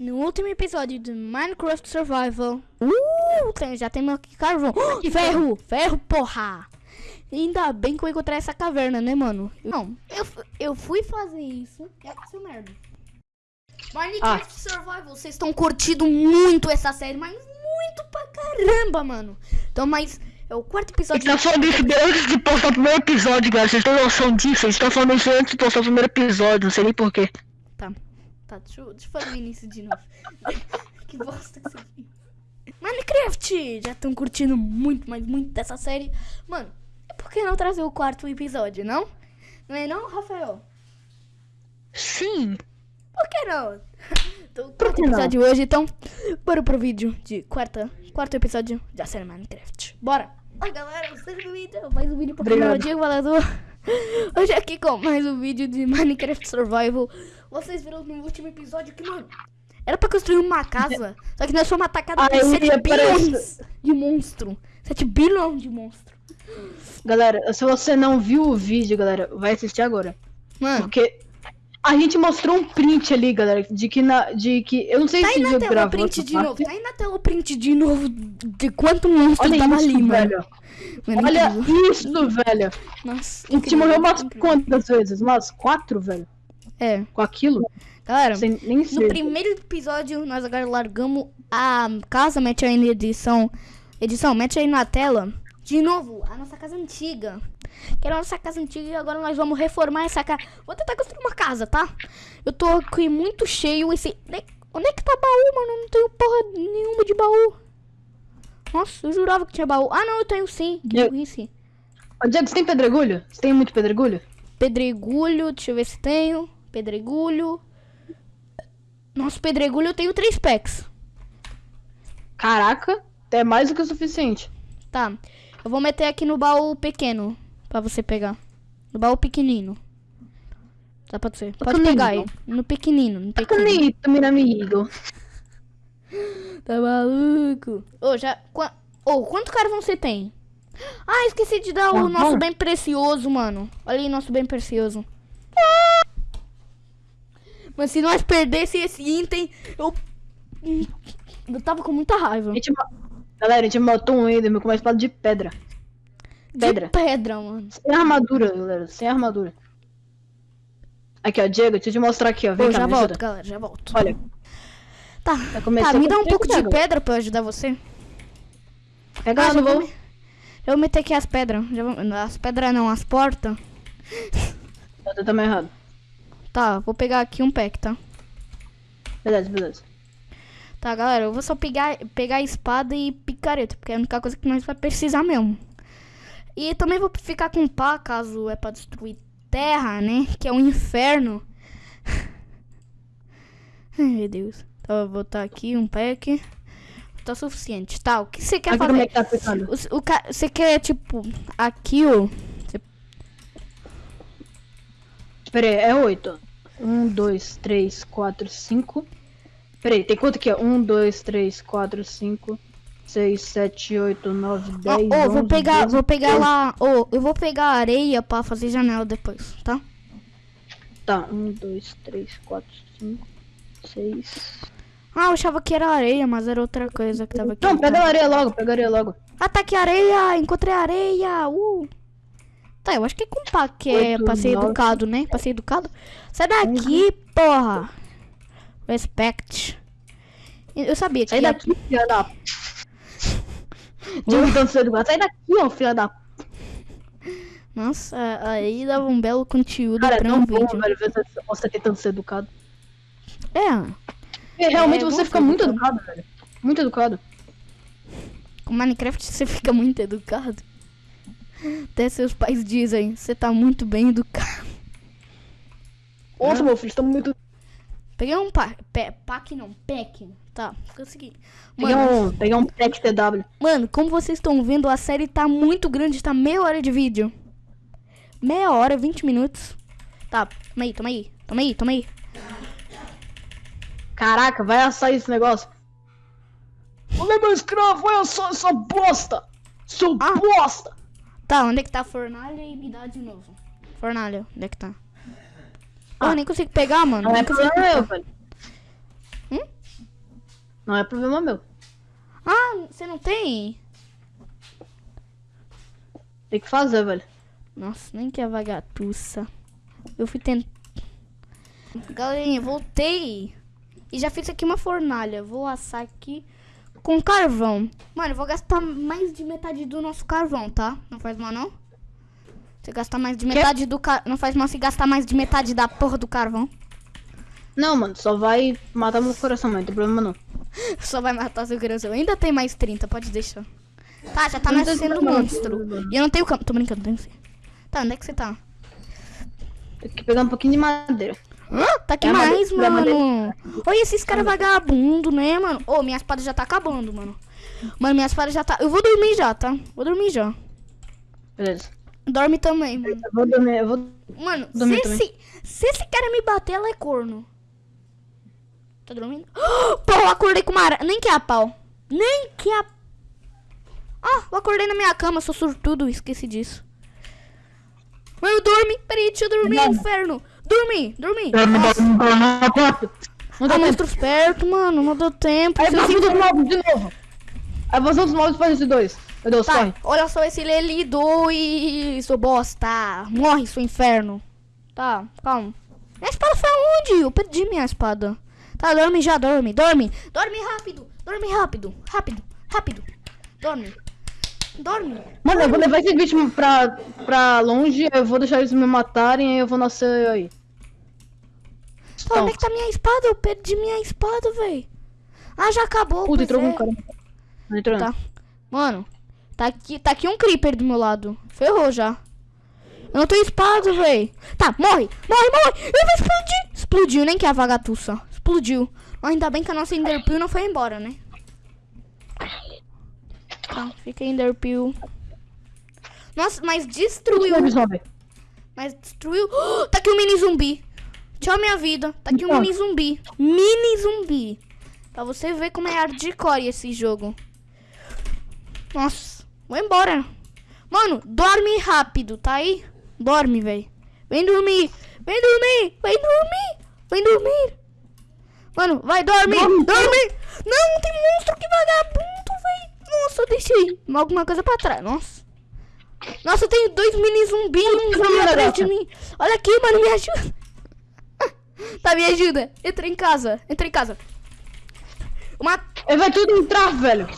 No último episódio de Minecraft Survival. Uh, tem, já tem aqui carvão. Oh, ferro! Ferro, porra! Ainda bem que eu encontrei essa caverna, né, mano? Não, eu, eu fui fazer isso e aconteceu merda. Minecraft ah. Survival, vocês estão curtindo muito essa série, mas muito pra caramba, mano. Então, mas é o quarto episódio. Tá falando isso antes de postar o primeiro episódio, galera. Vocês têm noção disso? Vocês estão falando isso antes de postar o primeiro episódio, não sei nem porquê. Tá. Deixa eu, deixa eu fazer o início de novo. que bosta que você. Minecraft! Já estão curtindo muito, mas muito dessa série. Mano, por que não trazer o quarto episódio, não? Não é não, Rafael? Sim. Por que não? Então, quarto episódio hoje, então, bora pro vídeo de quarta, quarto episódio da série Minecraft. Bora! Oi galera, seja bem-vindo mais um vídeo pro canal Diego Valador. Hoje aqui com mais um vídeo de Minecraft Survival. Vocês viram no último episódio que, mano, era pra construir uma casa, só que nós fomos atacados por 7 bilhões de monstro. 7 bilhões de monstro. Galera, se você não viu o vídeo, galera, vai assistir agora. Mano. Porque a gente mostrou um print ali, galera, de que na, de que eu não sei tá se viu gravou print de parte. novo. Tá aí na tela o print de novo de quanto monstro Olha tava isso, ali, velho. mano. Olha isso, velho. Nossa. A gente morreu umas quantas vezes? Umas quatro, velho. É. Com aquilo? Galera, no primeiro episódio nós agora largamos a casa, mete aí na edição. Edição, mete aí na tela. De novo, a nossa casa antiga. Que era a nossa casa antiga e agora nós vamos reformar essa casa. Vou tentar construir uma casa, tá? Eu tô aqui muito cheio. Esse... Onde é que tá baú, mano? Não tenho porra nenhuma de baú. Nossa, eu jurava que tinha baú. Ah, não, eu tenho sim. Que eu... Ô, Diego, você tem pedregulho? Você tem muito pedregulho? Pedregulho, deixa eu ver se tenho. Pedregulho. Nossa, pedregulho eu tenho três packs. Caraca, é mais do que o suficiente. Tá, eu vou meter aqui no baú pequeno pra você pegar. No baú pequenino. Dá pra ser. Pode pegar aí. No pequenino, no pequenino. Bonito, meu amigo. Tá maluco? Ô, oh, já... Ô, oh, quanto carvão você tem? Ah, esqueci de dar o nosso bem precioso, mano. Olha aí, nosso bem precioso. Mas se nós perdesse esse item, eu... Eu tava com muita raiva. A gente... Galera, a gente matou um Enderman com uma espada de pedra. Pedra. De pedra, mano. Sem armadura, galera. Sem armadura. Aqui, ó, Diego, deixa eu te mostrar aqui, ó. Vem eu cá, já volto, ajuda. galera, já volto. Olha. Tá, tá me dá um pouco de pedra pra eu ajudar você. Pega ah, lá, vou... Eu vou meter aqui as pedras. As pedras não, as portas. Eu também errado. Tá, vou pegar aqui um pack, tá? Beleza, beleza. Tá, galera, eu vou só pegar, pegar a espada e picareta, porque é a única coisa que nós vai precisar mesmo. E também vou ficar com pá, caso é pra destruir terra, né? Que é um inferno. Ai, meu Deus. Então eu vou botar aqui um pack. Tá suficiente. Tá, o que você quer aqui fazer? Como é que tá o, o, você quer, tipo, aqui, ó. Você... Pera aí, é oito. Um, dois, três, quatro, cinco. Peraí, tem quanto aqui? 1, 2, 3, 4, 5, 6, 7, 8, 9, 10. Ô, oh, vou pegar, 12, vou pegar 12. lá. Ô, oh, eu vou pegar areia pra fazer janela depois, tá? Tá, 1, 2, 3, 4, 5, 6. Ah, eu achava que era areia, mas era outra coisa que tava aqui. Não, pega a areia logo, pega a areia logo. Ah, tá aqui areia, encontrei areia. Uh. Tá, eu acho que é com pá que é pra ser educado, né? Pra ser educado. Sai daqui, uhum. porra. Respect. Eu sabia que. Sai daqui, filha da. Digo ser educado. Sai daqui, ó, filha da. Nossa, aí dava um belo conteúdo Cara, pra é um bom, vídeo. velho, ver você tentando ser educado. É. é realmente é, você fica muito educado. educado, velho. Muito educado. Com Minecraft você fica muito educado. Até seus pais dizem, você tá muito bem educado. Nossa, meu filho, estamos muito Peguei um pack, pack não, pack. Tá, consegui. Mano, peguei um, peguei um pack TW. Mano, como vocês estão vendo, a série tá muito grande, tá meia hora de vídeo. Meia hora, 20 minutos. Tá, toma aí, toma aí, toma aí, toma aí. Caraca, vai assar esse negócio. Olha meu escravo, vai assar essa bosta. Seu ah. bosta. Tá, onde é que tá a fornalha e me dá de novo. Fornalha, onde é que tá? Ah, nem consigo pegar, mano. Não é problema meu, velho. Hum? Não é problema meu. Ah, você não tem? Tem que fazer, velho. Nossa, nem que é vagatuça. Eu fui tentar. Galerinha, voltei. E já fiz aqui uma fornalha. Vou assar aqui com carvão. Mano, eu vou gastar mais de metade do nosso carvão, tá? Não faz mal, não? Você gastar mais de metade do car... Não faz mal se gastar mais de metade da porra do carvão. Não, mano, só vai matar meu coração, mas não tem problema não. Só vai matar seu coração. Ainda tem mais 30, pode deixar. Tá, já tá nascendo problema, monstro. E eu não tenho campo. Tô brincando, tenho sim. Tá, onde é que você tá? Tem que pegar um pouquinho de madeira. Hã? Tá aqui É, mais, é, mano. mas- Olha esses caras vagabundo, né, mano? Ô, minha espada já tá acabando, mano. Mano, minha espada já tá. Eu vou dormir já, tá? Vou dormir já. Beleza. Dorme também, mano. Eu vou dormir, eu vou... Mano, se Dormir também. esse, se esse cara me bater, ela é corno. Tá dormindo? Pô, eu acordei com uma aranha. Nem que é a pau. Nem que a. Ah, eu acordei na minha cama, sou surtudo, esqueci disso. Mano, dorme. Peraí, deixa eu dormir, Nada. inferno. Dormi, dormi. Dorme, dorme, dorme, tempo. monstros perto, mano. Não deu tempo. Aí vazão dos mobs de novo. Aí vazão dos mobs faz esse dois. Meu Deus, Tá, corre. olha só esse Lelido e seu bosta. Morre, seu inferno. Tá, calma. Minha espada foi aonde? Eu perdi minha espada. Tá, dorme já, dorme, dorme. Dorme rápido, dorme rápido, rápido, rápido. Dorme. Dorme. Mano, eu vou levar esse bicho pra, pra longe, eu vou deixar eles me matarem, aí eu vou nascer aí. Pô, onde é que tá minha espada? Eu perdi minha espada, véi. Ah, já acabou. Puta, entrou é. um cara. Não entrou. Tá. Mano, tá aqui, tá aqui um creeper do meu lado. Ferrou já. Eu não tenho espada, véi. Tá, morre, morre, morre. Eu vou explodir. Explodiu, nem que a vagatuça. Explodiu. Ainda bem que a nossa Enderpeel não foi embora, né? Tá, fica Enderpeel. Nossa, mas destruiu. Mas destruiu. tá aqui um mini zumbi. Tchau, minha vida. Tá aqui um mini zumbi. Mini zumbi. Pra você ver como é hardcore esse jogo. Nossa, vou embora. Mano, dorme rápido, tá aí? Dorme, velho. Vem dormir. Vem dormir. Vem dormir. Vem dormir. Mano, vai dormir. Dorme, Dorme. Não, tem monstro que vagabundo, velho. Nossa, eu deixei alguma coisa pra trás. Nossa. Nossa, eu tenho dois mini zumbis um zumbi atrás de mim. Olha aqui, mano, me ajuda. Tá, me ajuda. Entra em casa. Entra em casa. Uma... Ele vai tudo entrar, velho.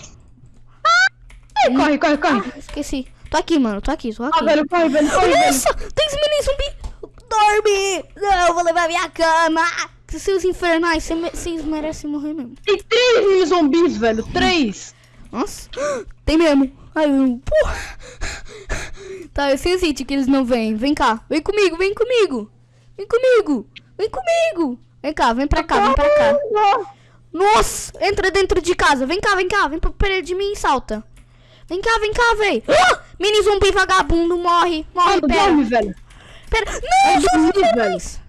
Ai, corre, corre, corre. Ah, esqueci. Tô aqui, mano. Tô aqui, tô aqui. Ah, velho, corre, velho, corre, velho. Nossa, tem esse mini zumbi. Dorme. Não, eu vou levar minha cama. Seus infernais, vocês merecem morrer mesmo. Tem três mini zumbis, velho, três. Nossa, tem mesmo. Ai, eu... Porra. Tá, eu senti que eles não vêm. Vem cá, vem comigo, vem comigo. Vem comigo, vem comigo. Vem cá, vem pra cá, vem pra cá. Nossa, entra dentro de casa. Vem cá, vem cá, vem pra perto de mim e salta. Vem cá, vem cá, véi. Ah! Mini zumbi vagabundo, morre, morre, Mano, pera. dorme, velho. Pera, não, dormi, infernais.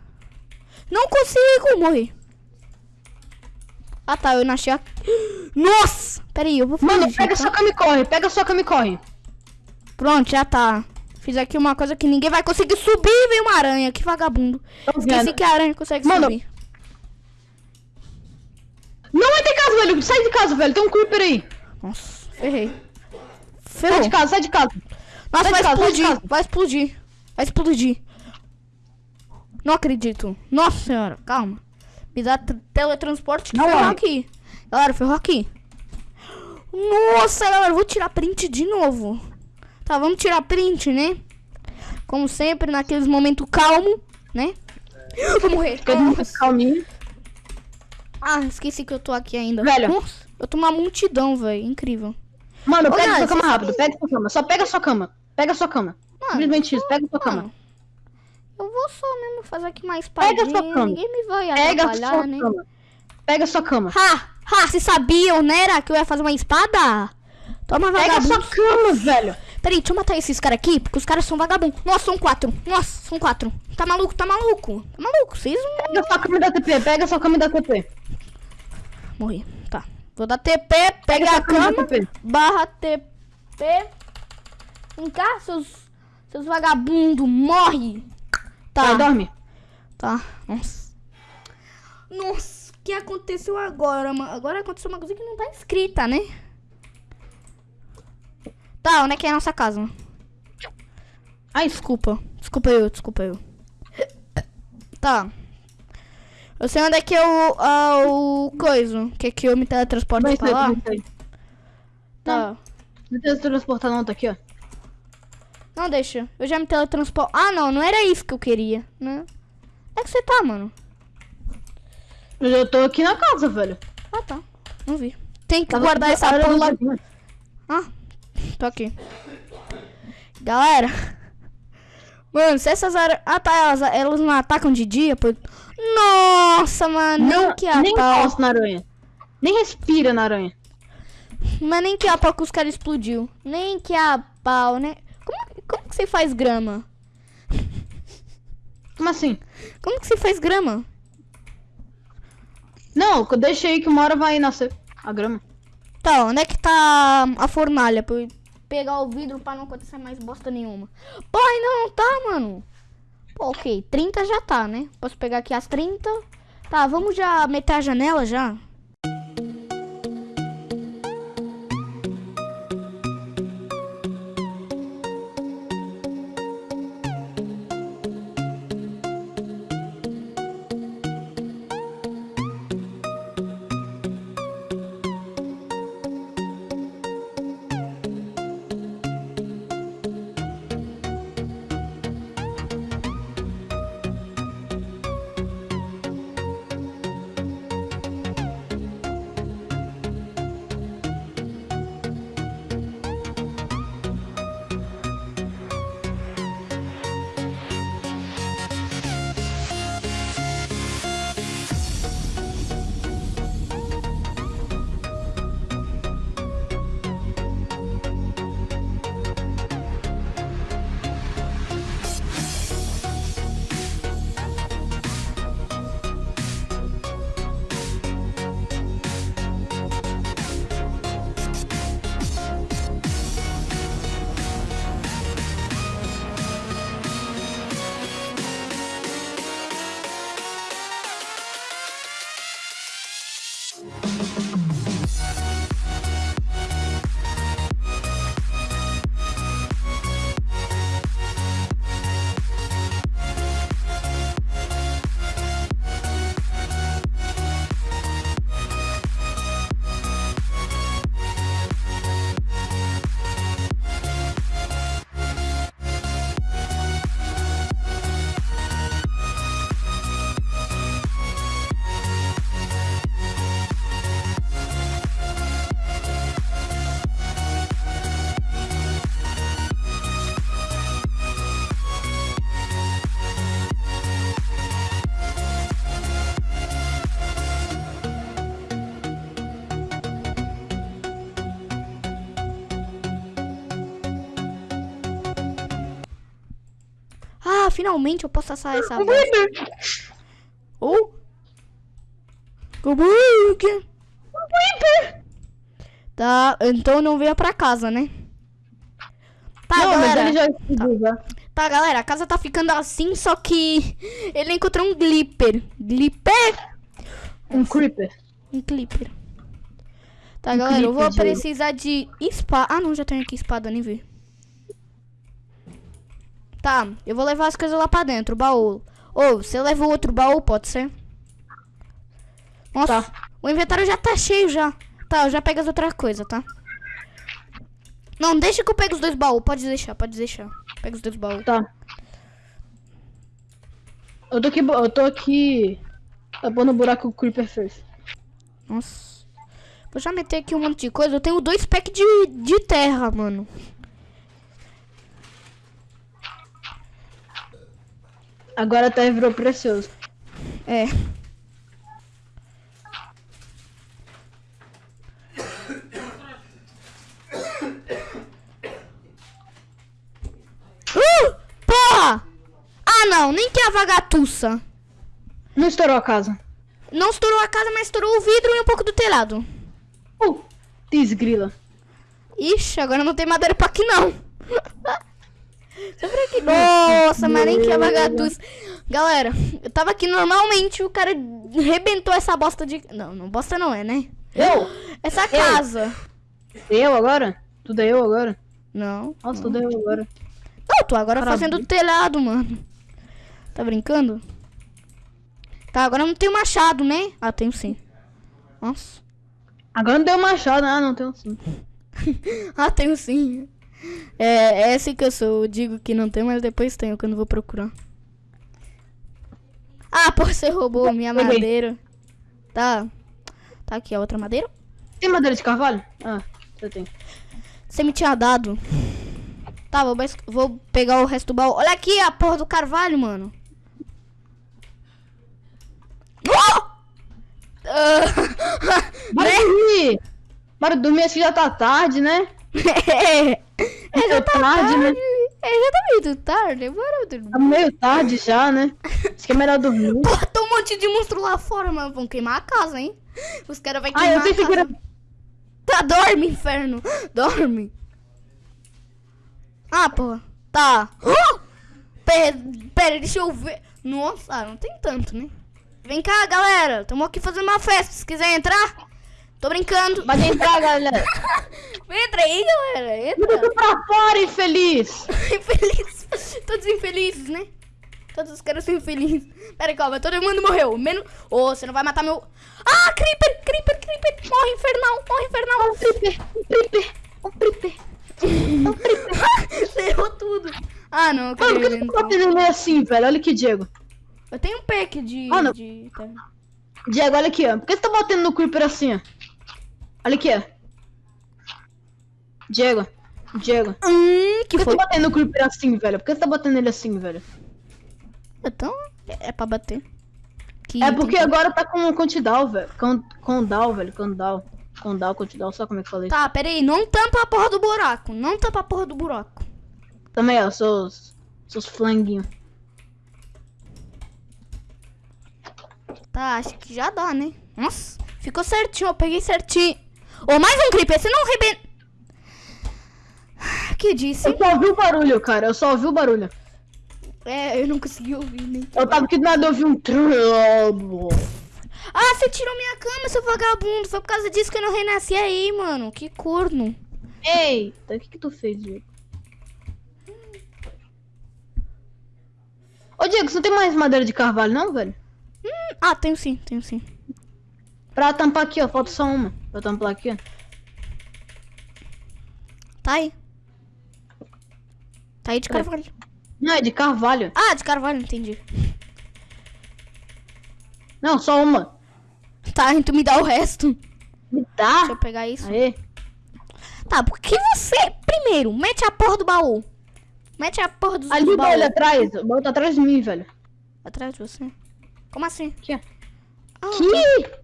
Não consigo morrer. Ah tá, eu nasci aqui. Nossa! Pera aí, eu vou fugir, Mano, pega tá? sua cama e corre, pega sua cama e corre. Pronto, já tá. Fiz aqui uma coisa que ninguém vai conseguir subir veio uma aranha. Que vagabundo. Tô Esqueci vendo. que a aranha consegue Mano, subir. Não vai ter casa, velho. Sai de casa, velho. Tem um creeper aí. Nossa, ferrei. Sai Ferrou. de casa, sai de casa. Nossa, Sai vai de casa, sai de explodir. casa. Vai explodir. Vai explodir. Não acredito. Nossa senhora, calma. Me dá teletransporte que Não ferrou aqui. Galera, ferrou aqui. Nossa, galera, eu vou tirar print de novo. Tá, vamos tirar print, né? Como sempre, naqueles momentos calmo, né? Vou morrer. Nossa. calminho. Ah, esqueci que eu tô aqui ainda. Velho. Nossa, eu tô uma multidão, velho. Incrível. Mano, Ô, pega sua cama rápido. Pega sua cama. Só pega sua cama. Pega sua cama. Mano, Simplesmente isso. Pega sua cama. Mano, eu vou só mesmo fazer aqui mais espadinha. Pega sua cama. Ninguém me vai Pega atrapalhar, sua né? cama. Pega sua cama. Ha! Ha! Vocês sabiam, né, era, que eu ia fazer uma espada? Toma, Pega vagabundo. sua cama, velho. Peraí, deixa eu matar esses caras aqui, porque os caras são vagabundos. Nossa, são quatro. Nossa, são quatro. Tá maluco, tá maluco. Tá maluco. Vocês não... Pega sua cama e dá TP. Pega sua cama e dá TP. Morri. Tá. Vou dar TP, pega Pega a cama TP. barra TP. Vem cá, seus, seus vagabundos. Morre. Tá. Vai, dorme. Tá. Nossa. Nossa, que aconteceu agora, mano? Agora aconteceu uma coisa que não tá escrita, né? Tá, onde é que é a nossa casa? Ai, desculpa. Desculpa eu, desculpa eu. Tá. Eu sei onde é que é o, ah, o coisa. Que é que eu me teletransporto Vai pra lá. Tá. Não tem transportar não, tá aqui, ó. Não, deixa. Eu já me teletransporto. Ah, não. Não era isso que eu queria, né? É que você tá, mano. Eu já tô aqui na casa, velho. Ah, tá. Não vi. Tem que Tava guardar essa porra. Ah, tô aqui. Galera. Mano, se essas aranhas... Ah, tá. Elas, elas não atacam de dia, pô. Nossa, mano. Não, nem que a nem pau. na aranha. Nem respira na aranha. Mas nem que a pau que os caras explodiu. Nem que a pau, né? Como, como que você faz grama? Como assim? Como que você faz grama? Não, eu deixei que uma hora vai nascer a grama. Tá, onde é que tá a fornalha? Pra eu pegar o vidro pra não acontecer mais bosta nenhuma. Pô, ainda não tá, mano. Pô, ok. 30 já tá, né? Posso pegar aqui as 30. Tá, vamos já meter a janela já? Finalmente eu posso assar essa bosta. Ou... Cobug. Tá, então não venha pra casa, né? Tá, não, galera. já. Tá, galera, a casa tá ficando assim, só que ele encontrou um glipper. Glipper? Um creeper. Um clipper. Tá, Um galera, eu vou clipper de- precisar de espada. Ah, não, já tenho aqui espada, nem vi. Tá, eu vou levar as coisas lá pra dentro, o baú. Ou, você leva o outro baú, pode ser? Nossa, Tá. o inventário já tá cheio já. Tá, eu já pego as outras coisas, tá? Não, deixa que eu pego os dois baús. Pode deixar, pode deixar. Pega os dois baús. Tá. Eu tô aqui, eu tô aqui tapando o buraco que o Creeper fez. Nossa. Vou já meter aqui um monte de coisa. Eu tenho dois packs de, de terra, mano. Agora até virou precioso. É. Uh! Porra! Ah, não. Nem que a vagatuça. Não estourou a casa. Não estourou a casa, mas estourou o vidro e um pouco do telhado. Uh, desgrila. Ixi, agora não tem madeira pra aqui, não. Só pra aqui. Nossa, mas nem que é vagaduce. Galera, eu tava aqui normalmente, o cara rebentou essa bosta de. Não, não bosta não é, né? Eu? Essa casa. Eu agora? Tudo é eu agora? Não. Nossa, tudo é eu agora. Não, tô agora Caralho. fazendo telhado, mano. Tá brincando? Tá, agora eu não tenho machado, né? Ah, tenho sim. Nossa. Agora não deu machado, ah, não tenho sim. Ah, tenho sim. É, é assim que eu sou. Eu digo que não tem, mas depois tenho quando vou procurar. Ah, pô, você roubou minha madeira. Tá. Tá aqui a outra madeira. Tem madeira de carvalho? Ah, você tem. Você me tinha dado. Tá, vou, vou pegar o resto do baú. Olha aqui a porra do carvalho, mano. Oh! Bora né? dormir! Bora dormir, acho que já tá tarde, né? é, é, já tá tarde, né? tarde. É, já tá muito tarde. Bora dormir. Tá meio tarde já, né? Acho que é melhor dormir. Porra, tem um monte de monstro lá fora, mano. Vão queimar a casa, hein? Os caras vão Ah, queimar eu sei a casa. figura. Tá, dorme, inferno. Dorme. Ah, porra. Tá. Oh! Pera, pera, deixa eu ver. Nossa, ah, não tem tanto, né? Vem cá, galera. Estamos aqui fazendo uma festa. Se quiser entrar, tô brincando. Pode entrar, galera. Entra aí, galera. Tudo Entra. pra fora, infeliz! Infeliz. Todos infelizes, né? Todos os caras são infelizes. Pera aí, calma. Todo mundo morreu. Menos... Ô, você não vai matar meu... Ah, Creeper, Creeper, Creeper. Morre, infernal. Morre, infernal. Creeper, um creeper, um creeper. Um creeper. Errou tudo. Ah, não. Eu, Mano, por que você tá batendo assim, velho? Olha aqui, Diego. eu tenho um pack de... Ah, não. de... tá. Diego, olha aqui, ó. Por que você tá batendo no creeper assim, ó? Olha aqui, ó. Diego. Diego. Por Hum, que que você foi? tá batendo no creeper assim, velho? Por que você tá batendo ele assim, velho? Então, é, é pra bater. Que É porque que- agora tá com Contidal, velho. Com, Condal, velho. Condal. Condal, Contidal, só como é que eu falei. Tá, pera aí. Não tampa a porra do buraco. Não tampa a porra do buraco. Também, ó, seus. Seus flanguinhos. Tá, acho que já dá, né? Nossa, ficou certinho, eu peguei certinho. Ô, mais um creeper, você não rebenta. Que disse? Eu só ouvi o barulho, cara. Eu só ouvi o barulho. É, eu não consegui ouvir nem. Eu tava aqui do nada, eu ouvi um trobo. Ah, você tirou minha cama, seu vagabundo. Foi por causa disso que eu não renasci aí, mano. Que corno. Eita, o que que tu fez, Diego? Ô, Diego, você não tem mais madeira de carvalho, não, velho? Hum, ah, tenho sim, tenho sim. Pra tampar aqui, ó. Falta só uma. Pra tampar aqui, ó. Tá aí. Tá aí de carvalho. Não, é de carvalho. Ah, de carvalho, entendi. Não, só uma. Tá, então me dá o resto. Me Deixa eu dá. pegar isso. Aê. Tá, porque você, primeiro, mete a porra do baú. Mete a porra dos, Ali baú baús. atrás. O baú tá atrás de mim, velho. Atrás de você. Como assim? Aqui, ó. Ah, Aqui.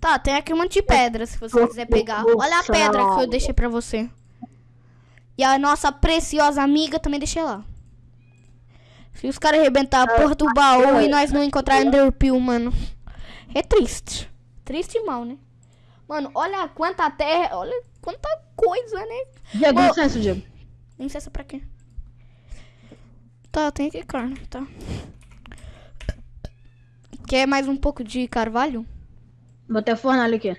Tá, tem aqui um monte de pedra, se você quiser pegar. Olha a pedra que eu deixei pra você. E a nossa preciosa amiga também deixei lá. Se os caras arrebentar a porra do baú e nós não encontrar Enderpeel, mano. É triste. Triste e mal, né? Mano, olha quanta terra, olha quanta coisa, né? Diego, Ô. licença, Diego. Licença pra quê? Tá, tem aqui carne, tá. Quer mais um pouco de carvalho? Botei a fornalha aqui.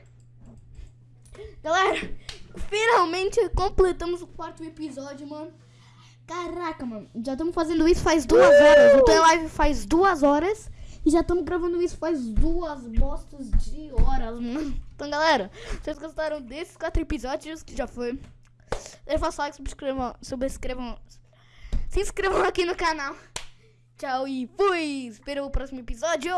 Galera, finalmente completamos o quarto episódio, mano. Caraca, mano. Já estamos fazendo isso faz duas horas. Eu tô em live faz duas horas. E já estamos gravando isso faz duas bostas de horas, mano. Então, galera, vocês gostaram desses quatro episódios que já foi? Deixa o like, subscrevam, subscrevam, se inscrevam aqui no canal. Tchau e fui! Espero o próximo episódio.